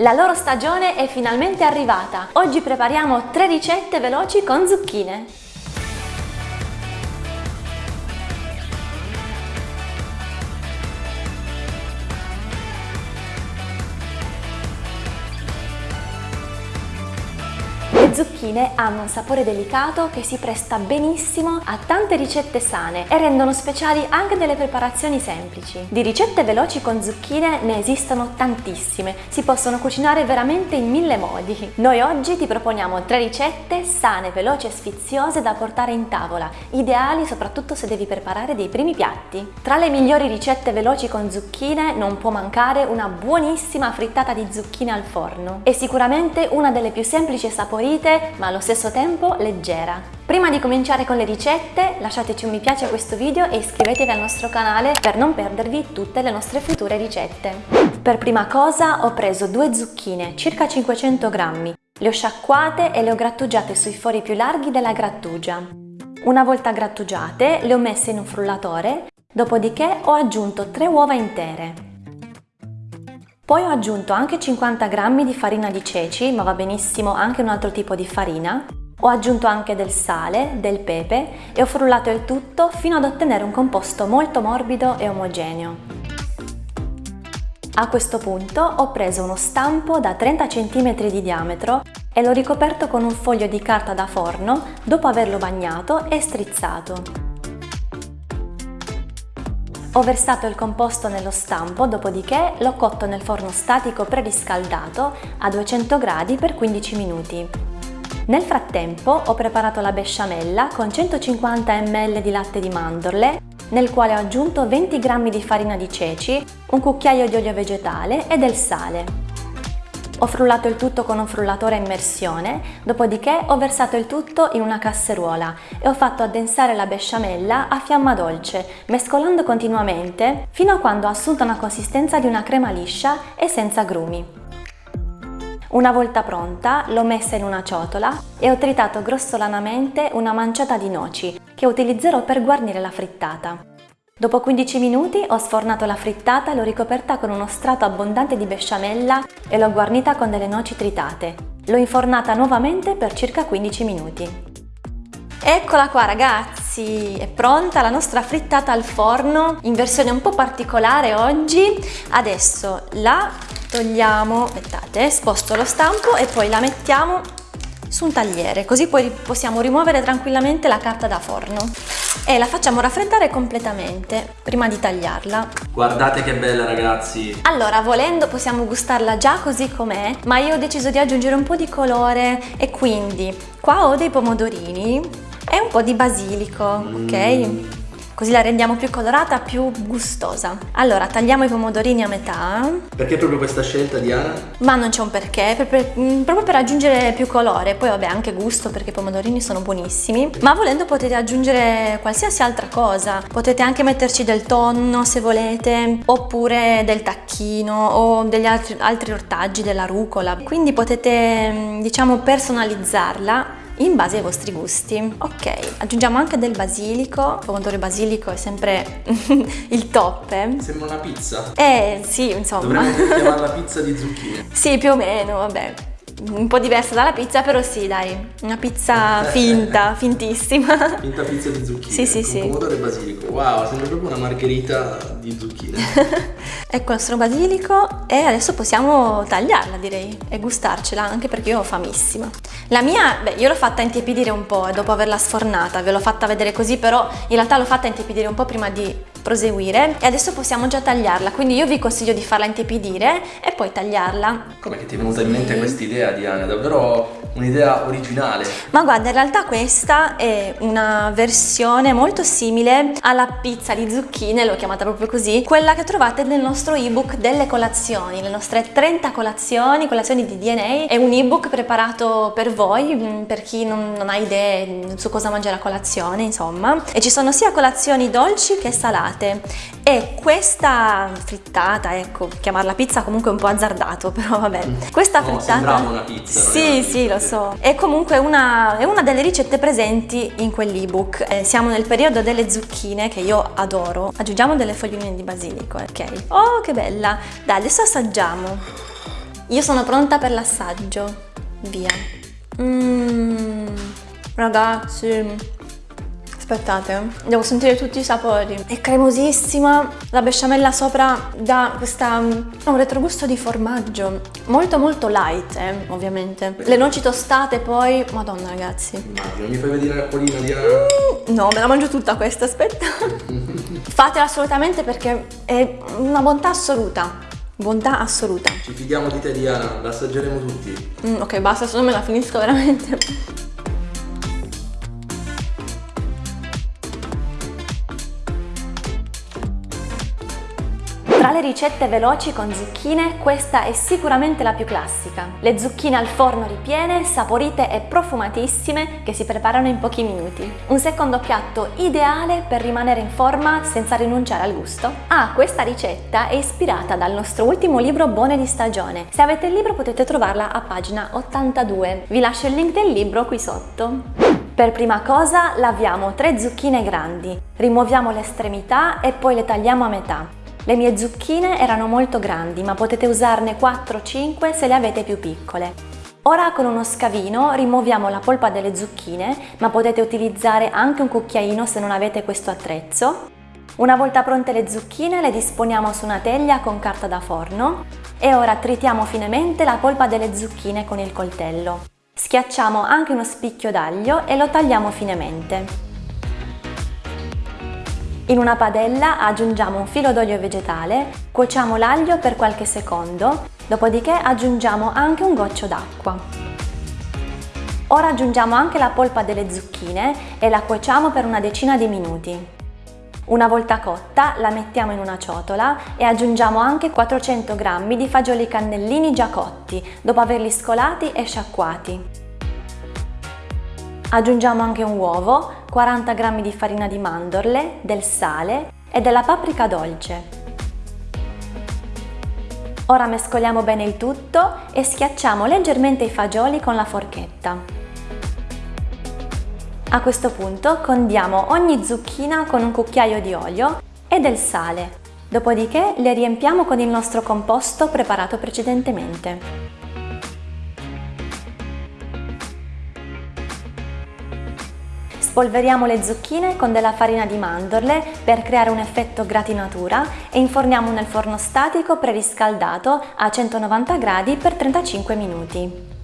La loro stagione è finalmente arrivata. Oggi prepariamo tre ricette veloci con zucchine. Zucchine hanno un sapore delicato che si presta benissimo a tante ricette sane e rendono speciali anche delle preparazioni semplici. Di ricette veloci con zucchine ne esistono tantissime, si possono cucinare veramente in mille modi. Noi oggi ti proponiamo tre ricette sane, veloci e sfiziose da portare in tavola, ideali soprattutto se devi preparare dei primi piatti. Tra le migliori ricette veloci con zucchine non può mancare una buonissima frittata di zucchine al forno. È sicuramente una delle più semplici e saporite ma allo stesso tempo leggera. Prima di cominciare con le ricette lasciateci un mi piace a questo video e iscrivetevi al nostro canale per non perdervi tutte le nostre future ricette. Per prima cosa ho preso due zucchine, circa 500 grammi, le ho sciacquate e le ho grattugiate sui fori più larghi della grattugia. Una volta grattugiate le ho messe in un frullatore, dopodiché ho aggiunto 3 uova intere. Poi ho aggiunto anche 50 g di farina di ceci, ma va benissimo anche un altro tipo di farina. Ho aggiunto anche del sale, del pepe e ho frullato il tutto fino ad ottenere un composto molto morbido e omogeneo. A questo punto ho preso uno stampo da 30 cm di diametro e l'ho ricoperto con un foglio di carta da forno dopo averlo bagnato e strizzato. Ho versato il composto nello stampo, dopodiché l'ho cotto nel forno statico preriscaldato a 200 gradi per 15 minuti. Nel frattempo ho preparato la besciamella con 150 ml di latte di mandorle, nel quale ho aggiunto 20 g di farina di ceci, un cucchiaio di olio vegetale e del sale. Ho frullato il tutto con un frullatore a immersione, dopodiché ho versato il tutto in una casseruola e ho fatto addensare la besciamella a fiamma dolce, mescolando continuamente fino a quando ha assunto una consistenza di una crema liscia e senza grumi. Una volta pronta l'ho messa in una ciotola e ho tritato grossolanamente una manciata di noci che utilizzerò per guarnire la frittata. Dopo 15 minuti ho sfornato la frittata l'ho ricoperta con uno strato abbondante di besciamella e l'ho guarnita con delle noci tritate. L'ho infornata nuovamente per circa 15 minuti. Eccola qua ragazzi, è pronta la nostra frittata al forno in versione un po' particolare oggi. Adesso la togliamo, aspettate, sposto lo stampo e poi la mettiamo su un tagliere, così poi possiamo rimuovere tranquillamente la carta da forno e la facciamo raffreddare completamente prima di tagliarla. Guardate che bella ragazzi! Allora, volendo possiamo gustarla già così com'è, ma io ho deciso di aggiungere un po' di colore e quindi qua ho dei pomodorini e un po' di basilico, mm. ok? Così la rendiamo più colorata, più gustosa. Allora, tagliamo i pomodorini a metà. Perché proprio questa scelta, Diana? Ma non c'è un perché, per, per, mm, proprio per aggiungere più colore, poi vabbè anche gusto perché i pomodorini sono buonissimi, ma volendo potete aggiungere qualsiasi altra cosa, potete anche metterci del tonno se volete, oppure del tacchino o degli altri, altri ortaggi, della rucola, quindi potete mm, diciamo personalizzarla in base ai vostri gusti. Ok, aggiungiamo anche del basilico, il pomodoro basilico è sempre il top. Eh? Sembra una pizza. Eh sì, insomma. Dovremmo chiamarla pizza di zucchine. sì, più o meno, vabbè un po' diversa dalla pizza, però sì, dai, una pizza finta, fintissima. Finta pizza di zucchine. Sì, sì, sì. pomodoro e basilico. Wow, sembra proprio una margherita di zucchine. ecco il nostro basilico e adesso possiamo tagliarla, direi, e gustarcela, anche perché io ho famissima. La mia, beh, io l'ho fatta intiepidire un po' dopo averla sfornata, ve l'ho fatta vedere così, però in realtà l'ho fatta intiepidire un po' prima di proseguire e adesso possiamo già tagliarla quindi io vi consiglio di farla intiepidire e poi tagliarla. Come che ti è venuta in mente questa idea Diana? Davvero un'idea originale? Ma guarda in realtà questa è una versione molto simile alla pizza di zucchine l'ho chiamata proprio così quella che trovate nel nostro ebook delle colazioni le nostre 30 colazioni colazioni di DNA è un ebook preparato per voi mm, per chi non, non ha idee su cosa mangiare a colazione insomma. E ci sono sia colazioni dolci che salate frittate e questa frittata, ecco, chiamarla pizza comunque è un po' azzardato, però vabbè. Mm. Questa no, frittata... una pizza. Sì, sì, pizza. lo so. È comunque una, è una delle ricette presenti in quell'ebook. Eh, siamo nel periodo delle zucchine, che io adoro. Aggiungiamo delle foglioline di basilico, ok? Oh, che bella! Dai, adesso assaggiamo. Io sono pronta per l'assaggio. Via. Mmm, ragazzi, Aspettate, devo sentire tutti i sapori. È cremosissima, la besciamella sopra dà questa, un retrogusto di formaggio. Molto molto light, eh, ovviamente. Le noci tostate poi, madonna ragazzi. Immagino, mi fai vedere l'acquolina di mm, No, me la mangio tutta questa, aspetta. Fatela assolutamente perché è una bontà assoluta. Bontà assoluta. Ci fidiamo di te Diana, la assaggeremo tutti. Mm, ok, basta, se no me la finisco veramente. Tra le ricette veloci con zucchine, questa è sicuramente la più classica. Le zucchine al forno ripiene, saporite e profumatissime che si preparano in pochi minuti. Un secondo piatto ideale per rimanere in forma senza rinunciare al gusto. Ah, questa ricetta è ispirata dal nostro ultimo libro Buone di stagione. Se avete il libro potete trovarla a pagina 82. Vi lascio il link del libro qui sotto. Per prima cosa laviamo tre zucchine grandi, rimuoviamo le estremità e poi le tagliamo a metà. Le mie zucchine erano molto grandi, ma potete usarne 4-5 se le avete più piccole. Ora con uno scavino rimuoviamo la polpa delle zucchine, ma potete utilizzare anche un cucchiaino se non avete questo attrezzo. Una volta pronte le zucchine le disponiamo su una teglia con carta da forno e ora tritiamo finemente la polpa delle zucchine con il coltello. Schiacciamo anche uno spicchio d'aglio e lo tagliamo finemente. In una padella aggiungiamo un filo d'olio vegetale, cuociamo l'aglio per qualche secondo, dopodiché aggiungiamo anche un goccio d'acqua. Ora aggiungiamo anche la polpa delle zucchine e la cuociamo per una decina di minuti. Una volta cotta la mettiamo in una ciotola e aggiungiamo anche 400 g di fagioli cannellini già cotti, dopo averli scolati e sciacquati. Aggiungiamo anche un uovo, 40 g di farina di mandorle, del sale e della paprika dolce. Ora mescoliamo bene il tutto e schiacciamo leggermente i fagioli con la forchetta. A questo punto condiamo ogni zucchina con un cucchiaio di olio e del sale, dopodiché le riempiamo con il nostro composto preparato precedentemente. Spolveriamo le zucchine con della farina di mandorle per creare un effetto gratinatura e inforniamo nel forno statico preriscaldato a 190 gradi per 35 minuti.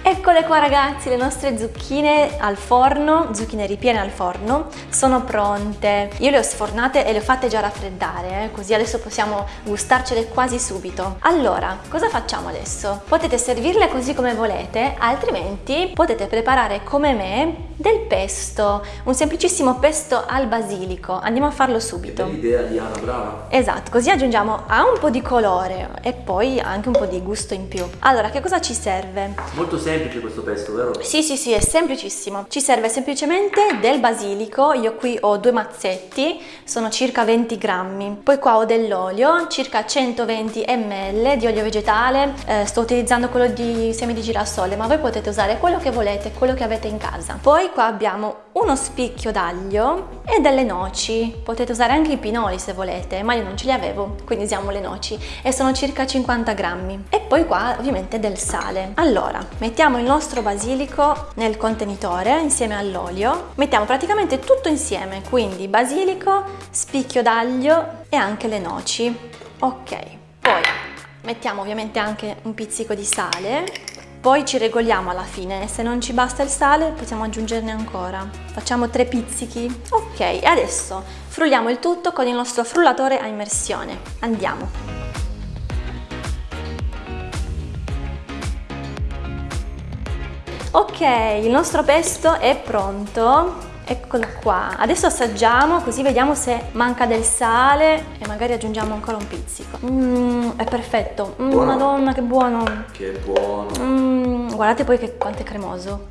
Eccole qua ragazzi, le nostre zucchine al forno, zucchine ripiene al forno, sono pronte. Io le ho sfornate e le ho fatte già raffreddare, eh, così adesso possiamo gustarcele quasi subito. Allora, cosa facciamo adesso? Potete servirle così come volete, altrimenti potete preparare come me del pesto, un semplicissimo pesto al basilico. Andiamo a farlo subito. Che idea Diana, brava! Esatto, così aggiungiamo a un po' di colore e poi anche un po' di gusto in più. Allora, che cosa ci serve? Molto semplice semplice questo pesto, vero? Sì, sì, sì, è semplicissimo. Ci serve semplicemente del basilico, io qui ho due mazzetti, sono circa 20 grammi. Poi qua ho dell'olio, circa 120 ml di olio vegetale, eh, sto utilizzando quello di semi di girasole, ma voi potete usare quello che volete, quello che avete in casa. Poi qua abbiamo uno spicchio d'aglio e delle noci, potete usare anche i pinoli se volete, ma io non ce li avevo, quindi usiamo le noci e sono circa 50 grammi. E poi qua ovviamente del sale. Allora, mettiamo mettiamo il nostro basilico nel contenitore insieme all'olio, mettiamo praticamente tutto insieme, quindi basilico, spicchio d'aglio e anche le noci. Ok, poi mettiamo ovviamente anche un pizzico di sale, poi ci regoliamo alla fine, se non ci basta il sale possiamo aggiungerne ancora. Facciamo tre pizzichi. Ok, adesso frulliamo il tutto con il nostro frullatore a immersione. Andiamo! Ok, il nostro pesto è pronto. Eccolo qua. Adesso assaggiamo così vediamo se manca del sale e magari aggiungiamo ancora un pizzico. Mmm, è perfetto. Mm, madonna, che buono. Che buono. Mm, guardate poi che, quanto è cremoso.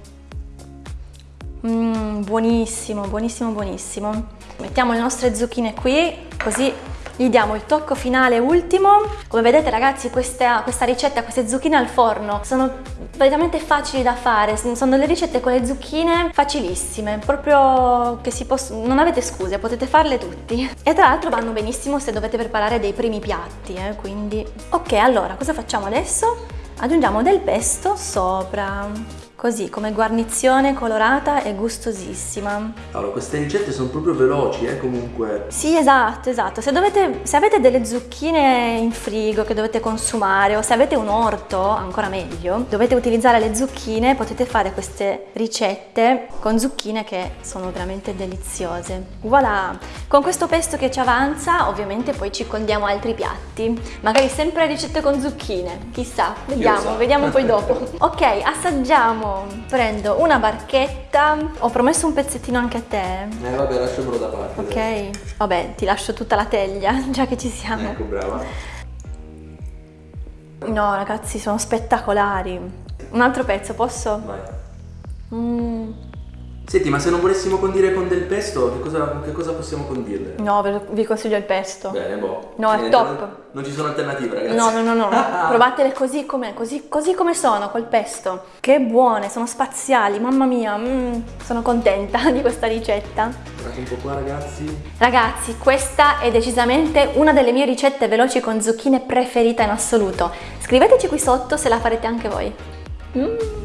Mm, buonissimo, buonissimo, buonissimo. Mettiamo le nostre zucchine qui, così gli diamo il tocco finale ultimo. Come vedete ragazzi questa, questa ricetta, queste zucchine al forno sono veramente facili da fare, sono delle ricette con le zucchine facilissime, proprio che si possono, non avete scuse, potete farle tutti. E tra l'altro vanno benissimo se dovete preparare dei primi piatti, eh, quindi... Ok, allora, cosa facciamo adesso? aggiungiamo del pesto sopra. Così, come guarnizione colorata e gustosissima. Allora, queste ricette sono proprio veloci, eh, comunque. Sì, esatto, esatto. Se, dovete, se avete delle zucchine in frigo che dovete consumare o se avete un orto, ancora meglio, dovete utilizzare le zucchine, potete fare queste ricette con zucchine che sono veramente deliziose. Voilà! Con questo pesto che ci avanza, ovviamente poi ci condiamo altri piatti. Magari sempre ricette con zucchine, chissà, vediamo, vediamo poi dopo. ok, assaggiamo prendo una barchetta, ho promesso un pezzettino anche a te. Eh vabbè, lasciamolo da parte. Ok, dai. vabbè, ti lascio tutta la teglia, già che ci siamo. Ecco, brava. No, ragazzi, sono spettacolari. Un altro pezzo, posso? Vai. Mmm. Senti, ma se non volessimo condire con del pesto, che cosa, che cosa possiamo condirle? No, vi consiglio il pesto. Bene, boh. No, è top. Non, non, ci sono alternative, ragazzi. No, no, no, no. Provatele così come, così, così come sono, col pesto. Che buone, sono spaziali, mamma mia. Mm, sono contenta di questa ricetta. Guardate un po' qua, ragazzi. Ragazzi, questa è decisamente una delle mie ricette veloci con zucchine preferita in assoluto. Scriveteci qui sotto se la farete anche voi. Mmm.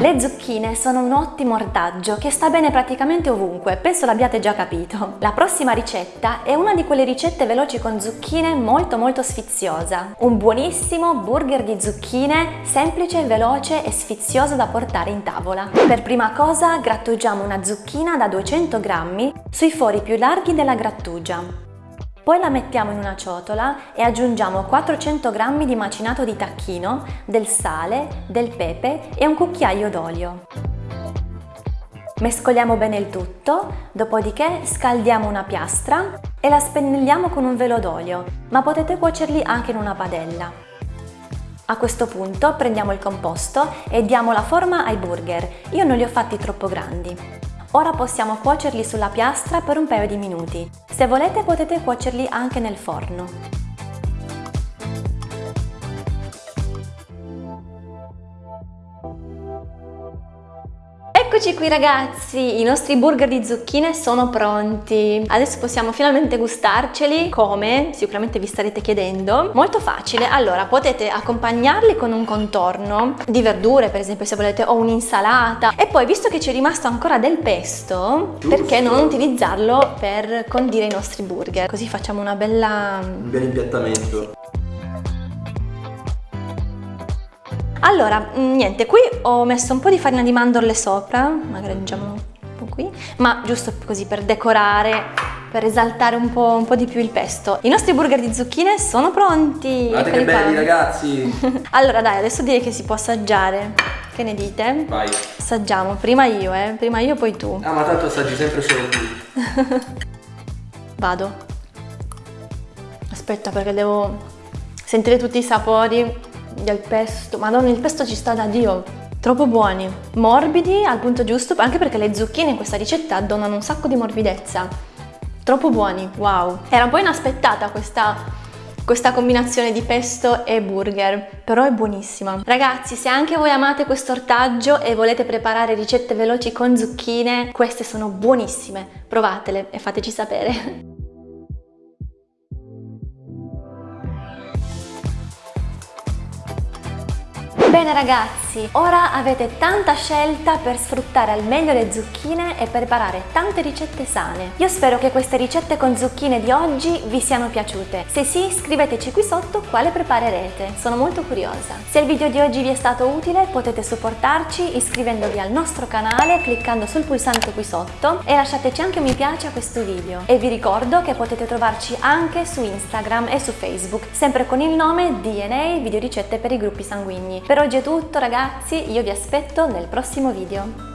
Le zucchine sono un ottimo ortaggio che sta bene praticamente ovunque, penso l'abbiate già capito. La prossima ricetta è una di quelle ricette veloci con zucchine molto molto sfiziosa. Un buonissimo burger di zucchine, semplice, veloce e sfizioso da portare in tavola. Per prima cosa grattugiamo una zucchina da 200 grammi sui fori più larghi della grattugia. Poi la mettiamo in una ciotola e aggiungiamo 400 g di macinato di tacchino, del sale, del pepe e un cucchiaio d'olio. Mescoliamo bene il tutto, dopodiché scaldiamo una piastra e la spennelliamo con un velo d'olio, ma potete cuocerli anche in una padella. A questo punto prendiamo il composto e diamo la forma ai burger, io non li ho fatti troppo grandi. Ora possiamo cuocerli sulla piastra per un paio di minuti. Se volete potete cuocerli anche nel forno. Eccoci qui ragazzi, i nostri burger di zucchine sono pronti. Adesso possiamo finalmente gustarceli. Come? Sicuramente vi starete chiedendo. Molto facile. Allora, potete accompagnarli con un contorno di verdure, per esempio se volete, o un'insalata. E poi, visto che ci è rimasto ancora del pesto, Giusto. perché non utilizzarlo per condire i nostri burger? Così facciamo una bella... Un bel impiattamento. Allora, mm, niente, qui ho messo un po' di farina di mandorle sopra, magari aggiungiamo un po' qui, ma giusto così per decorare, per esaltare un po', un po di più il pesto. I nostri burger di zucchine sono pronti! Guardate che belli ragazzi! allora dai, adesso direi che si può assaggiare. Che ne dite? Vai! Assaggiamo, prima io eh, prima io poi tu. Ah ma tanto assaggi sempre solo tu. Vado. Aspetta perché devo sentire tutti i sapori del pesto. Madonna, il pesto ci sta da Dio. Troppo buoni, morbidi al punto giusto, anche perché le zucchine in questa ricetta donano un sacco di morbidezza. Troppo buoni, wow. Era un po' inaspettata questa, questa combinazione di pesto e burger, però è buonissima. Ragazzi, se anche voi amate questo ortaggio e volete preparare ricette veloci con zucchine, queste sono buonissime. Provatele e fateci sapere. Bene ragazzi, ora avete tanta scelta per sfruttare al meglio le zucchine e preparare tante ricette sane. Io spero che queste ricette con zucchine di oggi vi siano piaciute. Se sì, scriveteci qui sotto quale preparerete, sono molto curiosa. Se il video di oggi vi è stato utile potete supportarci iscrivendovi al nostro canale cliccando sul pulsante qui sotto e lasciateci anche un mi piace a questo video. E vi ricordo che potete trovarci anche su Instagram e su Facebook, sempre con il nome DNA Video Ricette per i gruppi sanguigni. Per oggi è tutto ragazzi, io vi aspetto nel prossimo video.